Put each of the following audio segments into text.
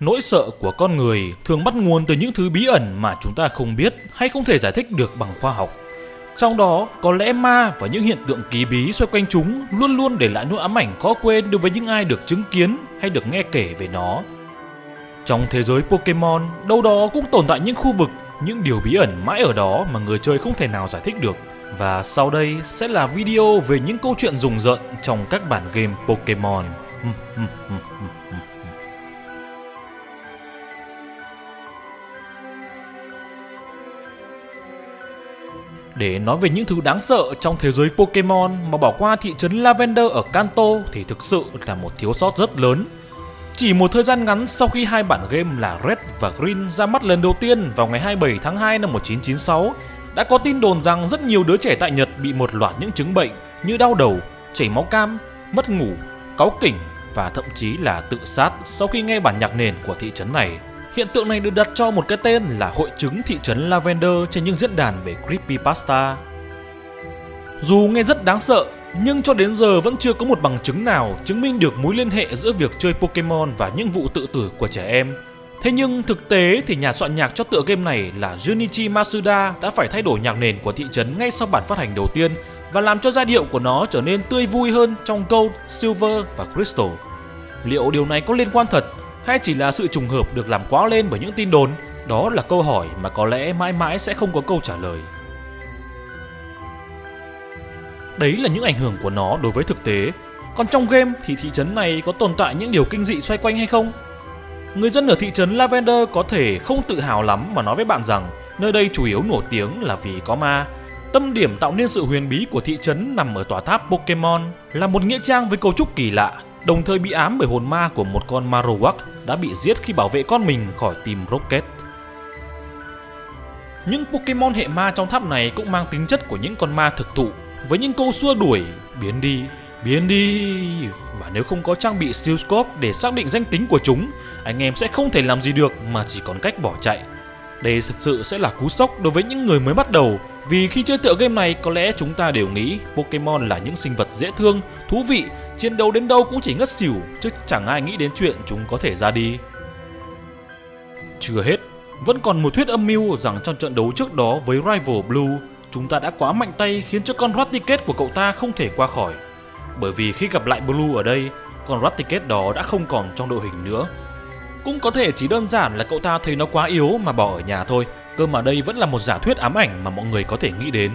Nỗi sợ của con người thường bắt nguồn từ những thứ bí ẩn mà chúng ta không biết hay không thể giải thích được bằng khoa học. Trong đó, có lẽ ma và những hiện tượng kỳ bí xoay quanh chúng luôn luôn để lại nỗi ám ảnh khó quên đối với những ai được chứng kiến hay được nghe kể về nó. Trong thế giới Pokemon, đâu đó cũng tồn tại những khu vực, những điều bí ẩn mãi ở đó mà người chơi không thể nào giải thích được. Và sau đây sẽ là video về những câu chuyện rùng rợn trong các bản game Pokemon. Để nói về những thứ đáng sợ trong thế giới Pokemon mà bỏ qua thị trấn Lavender ở Kanto thì thực sự là một thiếu sót rất lớn. Chỉ một thời gian ngắn sau khi hai bản game là Red và Green ra mắt lần đầu tiên vào ngày 27 tháng 2 năm 1996, đã có tin đồn rằng rất nhiều đứa trẻ tại Nhật bị một loạt những chứng bệnh như đau đầu, chảy máu cam, mất ngủ, cáu kỉnh và thậm chí là tự sát sau khi nghe bản nhạc nền của thị trấn này. Hiện tượng này được đặt cho một cái tên là hội chứng thị trấn Lavender trên những diễn đàn về creepypasta. Dù nghe rất đáng sợ, nhưng cho đến giờ vẫn chưa có một bằng chứng nào chứng minh được mối liên hệ giữa việc chơi Pokemon và những vụ tự tử của trẻ em. Thế nhưng thực tế thì nhà soạn nhạc cho tựa game này là Junichi Masuda đã phải thay đổi nhạc nền của thị trấn ngay sau bản phát hành đầu tiên và làm cho giai điệu của nó trở nên tươi vui hơn trong Gold, Silver và Crystal. Liệu điều này có liên quan thật hay chỉ là sự trùng hợp được làm quá lên bởi những tin đồn? Đó là câu hỏi mà có lẽ mãi mãi sẽ không có câu trả lời. Đấy là những ảnh hưởng của nó đối với thực tế. Còn trong game thì thị trấn này có tồn tại những điều kinh dị xoay quanh hay không? Người dân ở thị trấn Lavender có thể không tự hào lắm mà nói với bạn rằng nơi đây chủ yếu nổi tiếng là vì có ma. Tâm điểm tạo nên sự huyền bí của thị trấn nằm ở tòa tháp Pokemon là một nghĩa trang với cấu trúc kỳ lạ, đồng thời bị ám bởi hồn ma của một con Marowak đã bị giết khi bảo vệ con mình khỏi team Rocket. Những Pokemon hệ ma trong tháp này cũng mang tính chất của những con ma thực thụ với những câu xua đuổi biến đi, biến đi và nếu không có trang bị Steelscope để xác định danh tính của chúng, anh em sẽ không thể làm gì được mà chỉ còn cách bỏ chạy. Đây thực sự sẽ là cú sốc đối với những người mới bắt đầu vì khi chơi tựa game này có lẽ chúng ta đều nghĩ Pokemon là những sinh vật dễ thương, thú vị, chiến đấu đến đâu cũng chỉ ngất xỉu chứ chẳng ai nghĩ đến chuyện chúng có thể ra đi. Chưa hết, vẫn còn một thuyết âm mưu rằng trong trận đấu trước đó với Rival Blue, chúng ta đã quá mạnh tay khiến cho con Raticate của cậu ta không thể qua khỏi. Bởi vì khi gặp lại Blue ở đây, con Raticate đó đã không còn trong đội hình nữa. Cũng có thể chỉ đơn giản là cậu ta thấy nó quá yếu mà bỏ ở nhà thôi, cơ mà đây vẫn là một giả thuyết ám ảnh mà mọi người có thể nghĩ đến.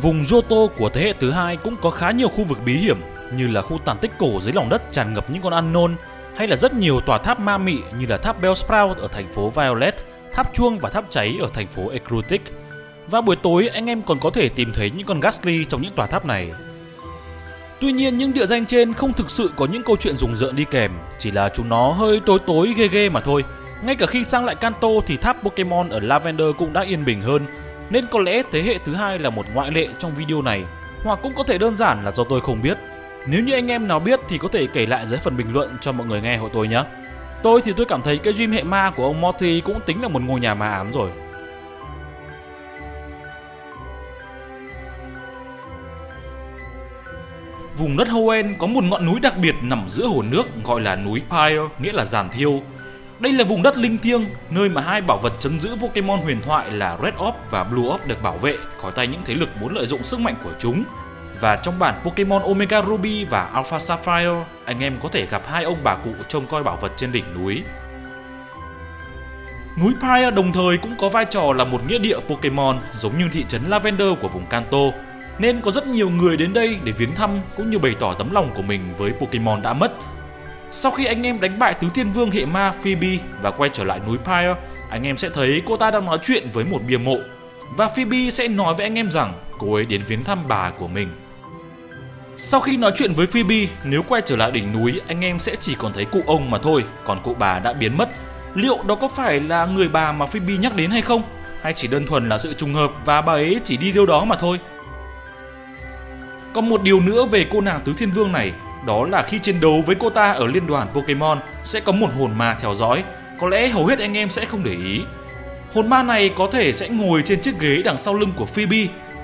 Vùng Joto của thế hệ thứ hai cũng có khá nhiều khu vực bí hiểm như là khu tàn tích cổ dưới lòng đất tràn ngập những con unknown hay là rất nhiều tòa tháp ma mị như là tháp Bellsprout ở thành phố Violet, tháp chuông và tháp cháy ở thành phố Ecrutic. Và buổi tối anh em còn có thể tìm thấy những con Ghastly trong những tòa tháp này. Tuy nhiên những địa danh trên không thực sự có những câu chuyện rùng rợn đi kèm, chỉ là chúng nó hơi tối tối ghê ghê mà thôi. Ngay cả khi sang lại Kanto thì tháp Pokemon ở Lavender cũng đã yên bình hơn, nên có lẽ thế hệ thứ hai là một ngoại lệ trong video này, hoặc cũng có thể đơn giản là do tôi không biết. Nếu như anh em nào biết thì có thể kể lại dưới phần bình luận cho mọi người nghe hộ tôi nhé. Tôi thì tôi cảm thấy cái gym hệ ma của ông Morty cũng tính là một ngôi nhà ma ám rồi. Vùng đất Hoenn có một ngọn núi đặc biệt nằm giữa hồ nước gọi là núi Pyre, nghĩa là giàn thiêu. Đây là vùng đất linh thiêng, nơi mà hai bảo vật chấn giữ Pokemon huyền thoại là Red Orb và Blue Orb được bảo vệ khỏi tay những thế lực muốn lợi dụng sức mạnh của chúng. Và trong bản Pokemon Omega Ruby và Alpha Sapphire, anh em có thể gặp hai ông bà cụ trông coi bảo vật trên đỉnh núi. Núi Pyre đồng thời cũng có vai trò là một nghĩa địa Pokemon giống như thị trấn Lavender của vùng Kanto, nên có rất nhiều người đến đây để viếng thăm cũng như bày tỏ tấm lòng của mình với Pokemon đã mất. Sau khi anh em đánh bại Tứ Thiên Vương hệ ma Phoebe và quay trở lại núi Pyre, anh em sẽ thấy cô ta đang nói chuyện với một bia mộ và Phoebe sẽ nói với anh em rằng cô ấy đến viếng thăm bà của mình. Sau khi nói chuyện với Phoebe, nếu quay trở lại đỉnh núi, anh em sẽ chỉ còn thấy cụ ông mà thôi, còn cụ bà đã biến mất. Liệu đó có phải là người bà mà Phoebe nhắc đến hay không? Hay chỉ đơn thuần là sự trùng hợp và bà ấy chỉ đi đâu đó mà thôi? Còn một điều nữa về cô nàng Tứ Thiên Vương này, đó là khi chiến đấu với cô ta ở liên đoàn Pokemon sẽ có một hồn ma theo dõi. Có lẽ hầu hết anh em sẽ không để ý. Hồn ma này có thể sẽ ngồi trên chiếc ghế đằng sau lưng của Phoebe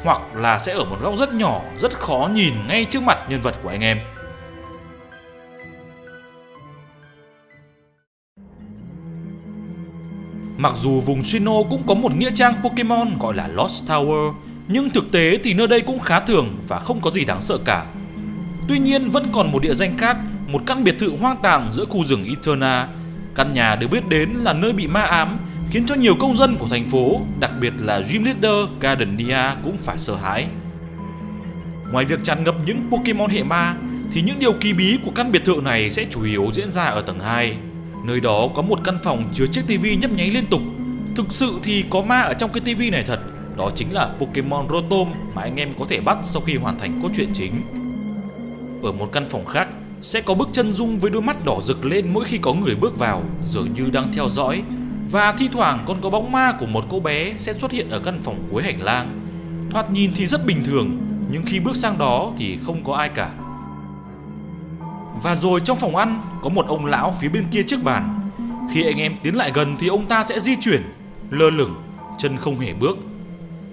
hoặc là sẽ ở một góc rất nhỏ, rất khó nhìn ngay trước mặt nhân vật của anh em. Mặc dù vùng Shino cũng có một nghĩa trang Pokemon gọi là Lost Tower, nhưng thực tế thì nơi đây cũng khá thường và không có gì đáng sợ cả. Tuy nhiên vẫn còn một địa danh khác, một căn biệt thự hoang tàn giữa khu rừng Eterna. Căn nhà được biết đến là nơi bị ma ám, khiến cho nhiều công dân của thành phố, đặc biệt là Gym Leader Gardenia cũng phải sợ hãi. Ngoài việc tràn ngập những Pokemon hệ ma, thì những điều kỳ bí của căn biệt thự này sẽ chủ yếu diễn ra ở tầng 2. Nơi đó có một căn phòng chứa chiếc tivi nhấp nháy liên tục. Thực sự thì có ma ở trong cái tivi này thật. Đó chính là Pokemon Rotom mà anh em có thể bắt sau khi hoàn thành cốt truyện chính. Ở một căn phòng khác sẽ có bức chân dung với đôi mắt đỏ rực lên mỗi khi có người bước vào, dường như đang theo dõi. Và thi thoảng còn có bóng ma của một cô bé sẽ xuất hiện ở căn phòng cuối hành lang. Thoạt nhìn thì rất bình thường, nhưng khi bước sang đó thì không có ai cả. Và rồi trong phòng ăn có một ông lão phía bên kia trước bàn. Khi anh em tiến lại gần thì ông ta sẽ di chuyển, lơ lửng, chân không hề bước.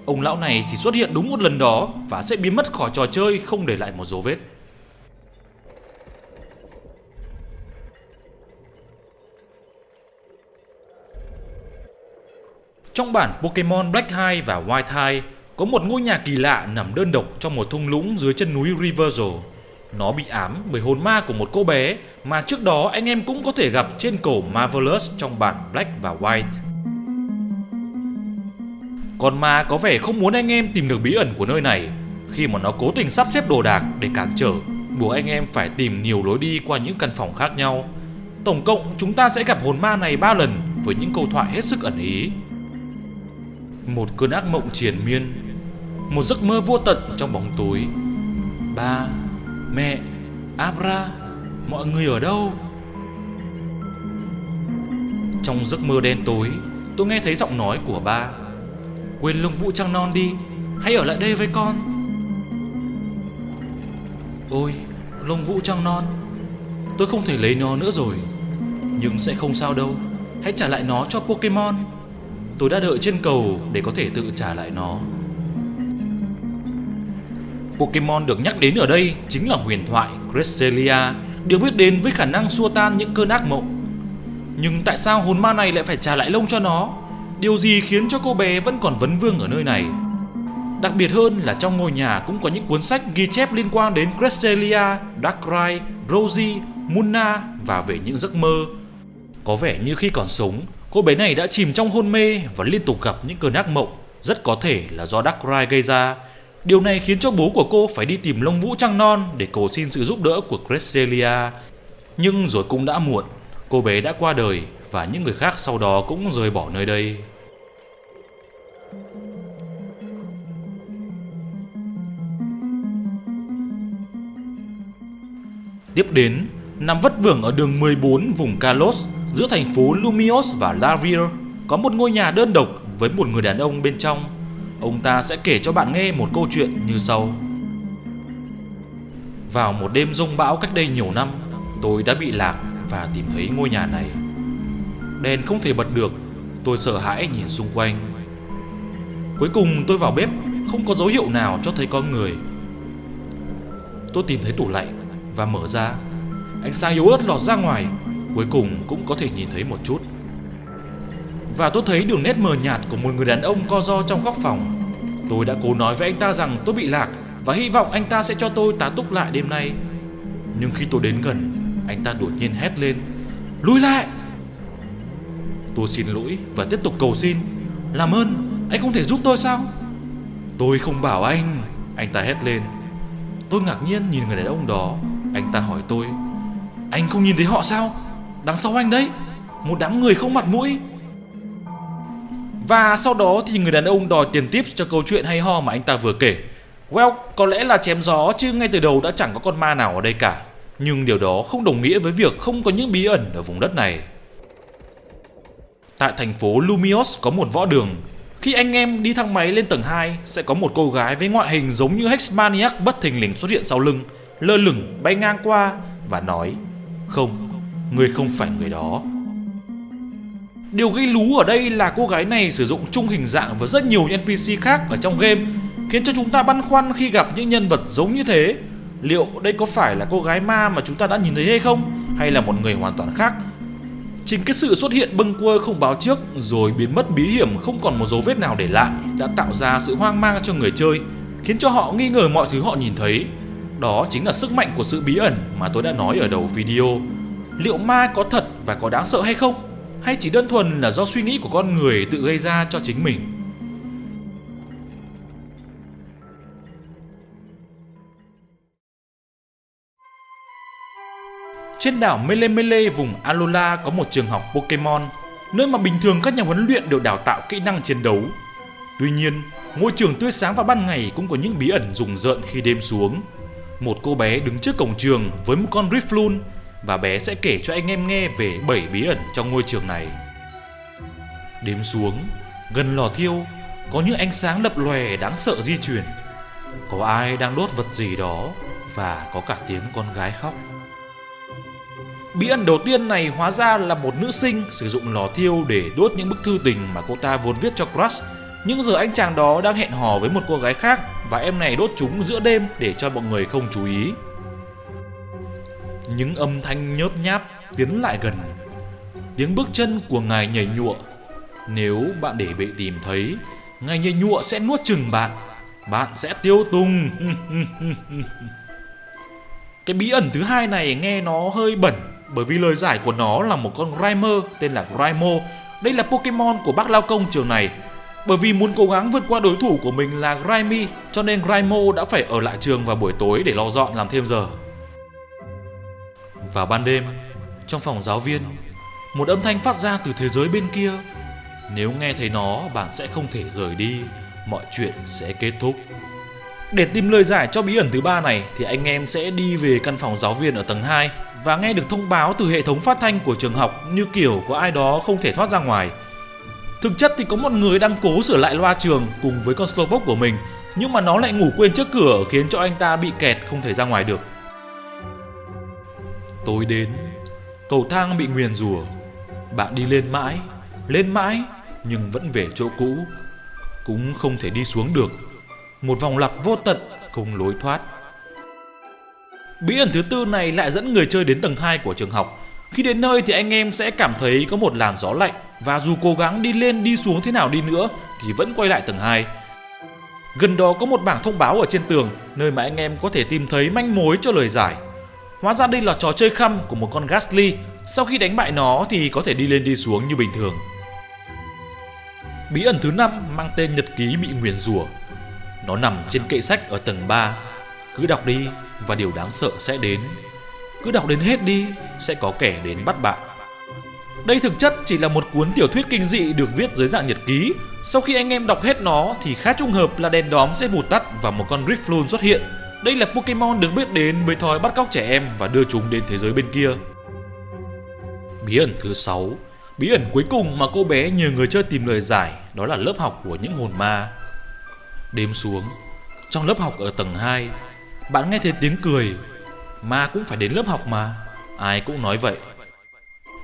Ông lão này chỉ xuất hiện đúng một lần đó và sẽ biến mất khỏi trò chơi, không để lại một dấu vết. Trong bản Pokemon Black 2 và White 2 có một ngôi nhà kỳ lạ nằm đơn độc trong một thung lũng dưới chân núi Riversal. Nó bị ám bởi hồn ma của một cô bé mà trước đó anh em cũng có thể gặp trên cổ Marvelous trong bản Black và White. Con ma có vẻ không muốn anh em tìm được bí ẩn của nơi này khi mà nó cố tình sắp xếp đồ đạc để cản trở, buộc anh em phải tìm nhiều lối đi qua những căn phòng khác nhau. Tổng cộng chúng ta sẽ gặp hồn ma này 3 lần với những câu thoại hết sức ẩn ý. Một cơn ác mộng triền miên, một giấc mơ vô tận trong bóng tối. Ba, mẹ, Abra, mọi người ở đâu? Trong giấc mơ đen tối, tôi nghe thấy giọng nói của ba. Quên lông vũ trăng non đi, hãy ở lại đây với con. Ôi, lông vũ trăng non, tôi không thể lấy nó nữa rồi. Nhưng sẽ không sao đâu, hãy trả lại nó cho Pokemon. Tôi đã đợi trên cầu để có thể tự trả lại nó. Pokemon được nhắc đến ở đây chính là huyền thoại Cresselia, được biết đến với khả năng xua tan những cơn ác mộng. Nhưng tại sao hồn ma này lại phải trả lại lông cho nó? Điều gì khiến cho cô bé vẫn còn vấn vương ở nơi này? Đặc biệt hơn là trong ngôi nhà cũng có những cuốn sách ghi chép liên quan đến Cresselia, Darkrai, Rosie, Munna và về những giấc mơ. Có vẻ như khi còn sống, cô bé này đã chìm trong hôn mê và liên tục gặp những cơn ác mộng, rất có thể là do Darkrai gây ra. Điều này khiến cho bố của cô phải đi tìm lông vũ trăng non để cầu xin sự giúp đỡ của Cresselia. Nhưng rồi cũng đã muộn, cô bé đã qua đời và những người khác sau đó cũng rời bỏ nơi đây. Tiếp đến, nằm vất vưởng ở đường 14 vùng Kalos giữa thành phố Lumios và Lavir có một ngôi nhà đơn độc với một người đàn ông bên trong. Ông ta sẽ kể cho bạn nghe một câu chuyện như sau. Vào một đêm rông bão cách đây nhiều năm, tôi đã bị lạc và tìm thấy ngôi nhà này. Đèn không thể bật được, tôi sợ hãi nhìn xung quanh. Cuối cùng tôi vào bếp, không có dấu hiệu nào cho thấy có người. Tôi tìm thấy tủ lạnh và mở ra. Ánh sáng yếu ớt lọt ra ngoài, cuối cùng cũng có thể nhìn thấy một chút. Và tôi thấy đường nét mờ nhạt của một người đàn ông co ro trong góc phòng. Tôi đã cố nói với anh ta rằng tôi bị lạc và hy vọng anh ta sẽ cho tôi tá túc lại đêm nay. Nhưng khi tôi đến gần, anh ta đột nhiên hét lên Lùi lại Tôi xin lỗi và tiếp tục cầu xin Làm ơn anh không thể giúp tôi sao Tôi không bảo anh Anh ta hét lên Tôi ngạc nhiên nhìn người đàn ông đó anh ta hỏi tôi Anh không nhìn thấy họ sao? Đằng sau anh đấy Một đám người không mặt mũi. Và sau đó thì người đàn ông đòi tiền tips cho câu chuyện hay ho mà anh ta vừa kể. Well, có lẽ là chém gió chứ ngay từ đầu đã chẳng có con ma nào ở đây cả. Nhưng điều đó không đồng nghĩa với việc không có những bí ẩn ở vùng đất này. Tại thành phố Lumios có một võ đường. Khi anh em đi thang máy lên tầng 2 sẽ có một cô gái với ngoại hình giống như Hexmaniac bất thình lình xuất hiện sau lưng, lơ lửng bay ngang qua và nói Không, người không phải người đó. Điều gây lú ở đây là cô gái này sử dụng chung hình dạng với rất nhiều NPC khác ở trong game khiến cho chúng ta băn khoăn khi gặp những nhân vật giống như thế. Liệu đây có phải là cô gái ma mà chúng ta đã nhìn thấy hay không? Hay là một người hoàn toàn khác? Chính cái sự xuất hiện bâng quơ không báo trước rồi biến mất bí hiểm không còn một dấu vết nào để lại đã tạo ra sự hoang mang cho người chơi, khiến cho họ nghi ngờ mọi thứ họ nhìn thấy. Đó chính là sức mạnh của sự bí ẩn mà tôi đã nói ở đầu video. Liệu ma có thật và có đáng sợ hay không? Hay chỉ đơn thuần là do suy nghĩ của con người tự gây ra cho chính mình? Trên đảo Mele Mele vùng Alola có một trường học Pokemon, nơi mà bình thường các nhà huấn luyện đều đào tạo kỹ năng chiến đấu. Tuy nhiên, ngôi trường tươi sáng vào ban ngày cũng có những bí ẩn rùng rợn khi đêm xuống. Một cô bé đứng trước cổng trường với một con riflun và bé sẽ kể cho anh em nghe về 7 bí ẩn trong ngôi trường này. Đếm xuống, gần lò thiêu, có những ánh sáng lập lòe đáng sợ di chuyển. Có ai đang đốt vật gì đó và có cả tiếng con gái khóc. Bí ẩn đầu tiên này hóa ra là một nữ sinh sử dụng lò thiêu để đốt những bức thư tình mà cô ta vốn viết cho crush. Nhưng giờ anh chàng đó đang hẹn hò với một cô gái khác và em này đốt chúng giữa đêm để cho mọi người không chú ý. Những âm thanh nhớp nháp tiến lại gần. Tiếng bước chân của ngài nhảy nhụa. Nếu bạn để bị tìm thấy, ngài nhảy nhụa sẽ nuốt chừng bạn. Bạn sẽ tiêu tùng. Cái bí ẩn thứ hai này nghe nó hơi bẩn bởi vì lời giải của nó là một con Grimer tên là Grimo. Đây là Pokemon của bác lao công trường này. Bởi vì muốn cố gắng vượt qua đối thủ của mình là Grimy, cho nên Grimo đã phải ở lại trường vào buổi tối để lo dọn làm thêm giờ. Vào ban đêm, trong phòng giáo viên, một âm thanh phát ra từ thế giới bên kia. Nếu nghe thấy nó, bạn sẽ không thể rời đi, mọi chuyện sẽ kết thúc. Để tìm lời giải cho bí ẩn thứ ba này thì anh em sẽ đi về căn phòng giáo viên ở tầng 2 và nghe được thông báo từ hệ thống phát thanh của trường học như kiểu có ai đó không thể thoát ra ngoài. Thực chất thì có một người đang cố sửa lại loa trường cùng với con Slowpoke của mình nhưng mà nó lại ngủ quên trước cửa khiến cho anh ta bị kẹt không thể ra ngoài được. Tối đến, cầu thang bị nguyền rủa. Bạn đi lên mãi, lên mãi nhưng vẫn về chỗ cũ, cũng không thể đi xuống được. Một vòng lặp vô tận không lối thoát. Bí ẩn thứ tư này lại dẫn người chơi đến tầng 2 của trường học. Khi đến nơi thì anh em sẽ cảm thấy có một làn gió lạnh và dù cố gắng đi lên đi xuống thế nào đi nữa thì vẫn quay lại tầng 2. Gần đó có một bảng thông báo ở trên tường nơi mà anh em có thể tìm thấy manh mối cho lời giải. Hóa ra đây là trò chơi khăm của một con Ghastly. Sau khi đánh bại nó thì có thể đi lên đi xuống như bình thường. Bí ẩn thứ năm mang tên nhật ký bị nguyền rủa. Nó nằm trên kệ sách ở tầng 3. Cứ đọc đi và điều đáng sợ sẽ đến. Cứ đọc đến hết đi, sẽ có kẻ đến bắt bạn. Đây thực chất chỉ là một cuốn tiểu thuyết kinh dị được viết dưới dạng nhật ký. Sau khi anh em đọc hết nó thì khá trùng hợp là đèn đóm sẽ vụt tắt và một con Riffloon xuất hiện. Đây là Pokemon được biết đến với thói bắt cóc trẻ em và đưa chúng đến thế giới bên kia. Bí ẩn thứ 6 Bí ẩn cuối cùng mà cô bé nhờ người chơi tìm lời giải đó là lớp học của những hồn ma. Đêm xuống, trong lớp học ở tầng 2, bạn nghe thấy tiếng cười. Ma cũng phải đến lớp học mà, ai cũng nói vậy.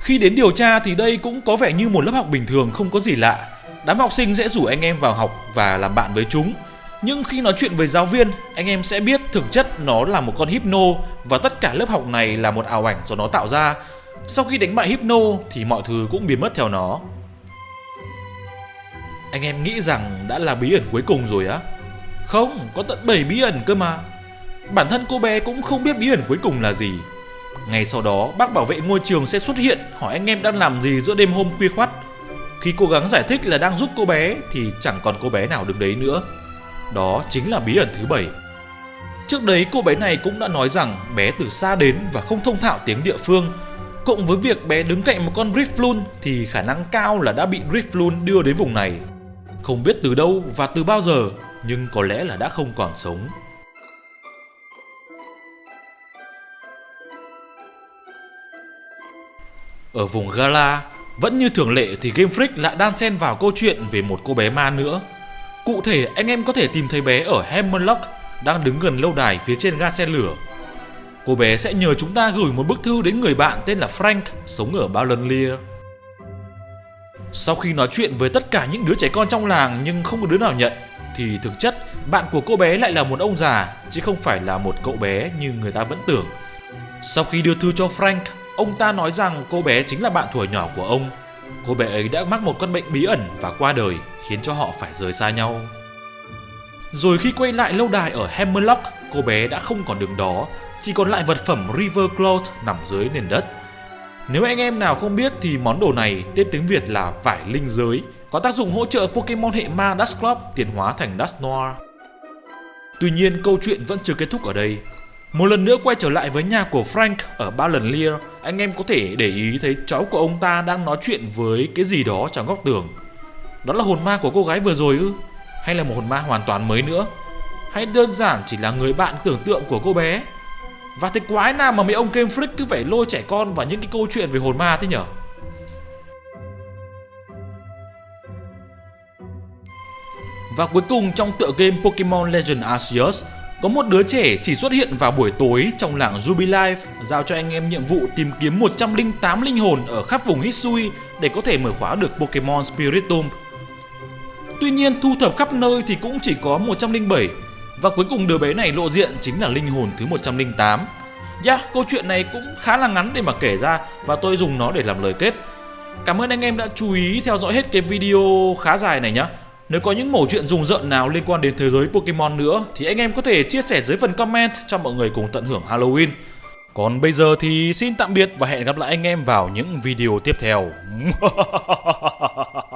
Khi đến điều tra thì đây cũng có vẻ như một lớp học bình thường không có gì lạ. Đám học sinh sẽ rủ anh em vào học và làm bạn với chúng. Nhưng khi nói chuyện với giáo viên, anh em sẽ biết thực chất nó là một con hypno và tất cả lớp học này là một ảo ảnh do nó tạo ra. Sau khi đánh bại hypno thì mọi thứ cũng biến mất theo nó. Anh em nghĩ rằng đã là bí ẩn cuối cùng rồi á? Không, có tận 7 bí ẩn cơ mà. Bản thân cô bé cũng không biết bí ẩn cuối cùng là gì. Ngay sau đó, bác bảo vệ ngôi trường sẽ xuất hiện hỏi anh em đang làm gì giữa đêm hôm khuya khoắt. Khi cố gắng giải thích là đang giúp cô bé thì chẳng còn cô bé nào đứng đấy nữa. Đó chính là bí ẩn thứ bảy. Trước đấy cô bé này cũng đã nói rằng bé từ xa đến và không thông thạo tiếng địa phương. Cộng với việc bé đứng cạnh một con Riffloon thì khả năng cao là đã bị Riffloon đưa đến vùng này. Không biết từ đâu và từ bao giờ nhưng có lẽ là đã không còn sống. Ở vùng Gala, vẫn như thường lệ thì Game Freak lại đan xen vào câu chuyện về một cô bé ma nữa. Cụ thể, anh em có thể tìm thấy bé ở Hemlock đang đứng gần lâu đài phía trên ga xe lửa. Cô bé sẽ nhờ chúng ta gửi một bức thư đến người bạn tên là Frank sống ở Balonlier. Sau khi nói chuyện với tất cả những đứa trẻ con trong làng nhưng không có đứa nào nhận, thì thực chất bạn của cô bé lại là một ông già chứ không phải là một cậu bé như người ta vẫn tưởng. Sau khi đưa thư cho Frank, ông ta nói rằng cô bé chính là bạn thuở nhỏ của ông. Cô bé ấy đã mắc một căn bệnh bí ẩn và qua đời, khiến cho họ phải rời xa nhau. Rồi khi quay lại lâu đài ở Hammerlock, cô bé đã không còn đường đó, chỉ còn lại vật phẩm River Cloth nằm dưới nền đất. Nếu anh em nào không biết thì món đồ này tên tiếng Việt là vải linh giới, có tác dụng hỗ trợ Pokemon hệ ma Dusclops tiến hóa thành Dusknoir. Tuy nhiên câu chuyện vẫn chưa kết thúc ở đây. Một lần nữa quay trở lại với nhà của Frank ở Ballenleer, anh em có thể để ý thấy cháu của ông ta đang nói chuyện với cái gì đó trong góc tường. Đó là hồn ma của cô gái vừa rồi ư? Hay là một hồn ma hoàn toàn mới nữa? Hay đơn giản chỉ là người bạn tưởng tượng của cô bé? Và thế quái nào mà mấy ông Game Freak cứ phải lôi trẻ con vào những cái câu chuyện về hồn ma thế nhở? Và cuối cùng trong tựa game Pokemon Legend Arceus có một đứa trẻ chỉ xuất hiện vào buổi tối trong làng Jubilife giao cho anh em nhiệm vụ tìm kiếm 108 linh hồn ở khắp vùng Hisui để có thể mở khóa được Pokemon Spiritomb. Tuy nhiên thu thập khắp nơi thì cũng chỉ có 107 và cuối cùng đứa bé này lộ diện chính là linh hồn thứ 108. Yeah, dạ, câu chuyện này cũng khá là ngắn để mà kể ra và tôi dùng nó để làm lời kết. Cảm ơn anh em đã chú ý theo dõi hết cái video khá dài này nhé. Nếu có những mẩu chuyện rùng rợn nào liên quan đến thế giới Pokemon nữa, thì anh em có thể chia sẻ dưới phần comment cho mọi người cùng tận hưởng Halloween. Còn bây giờ thì xin tạm biệt và hẹn gặp lại anh em vào những video tiếp theo.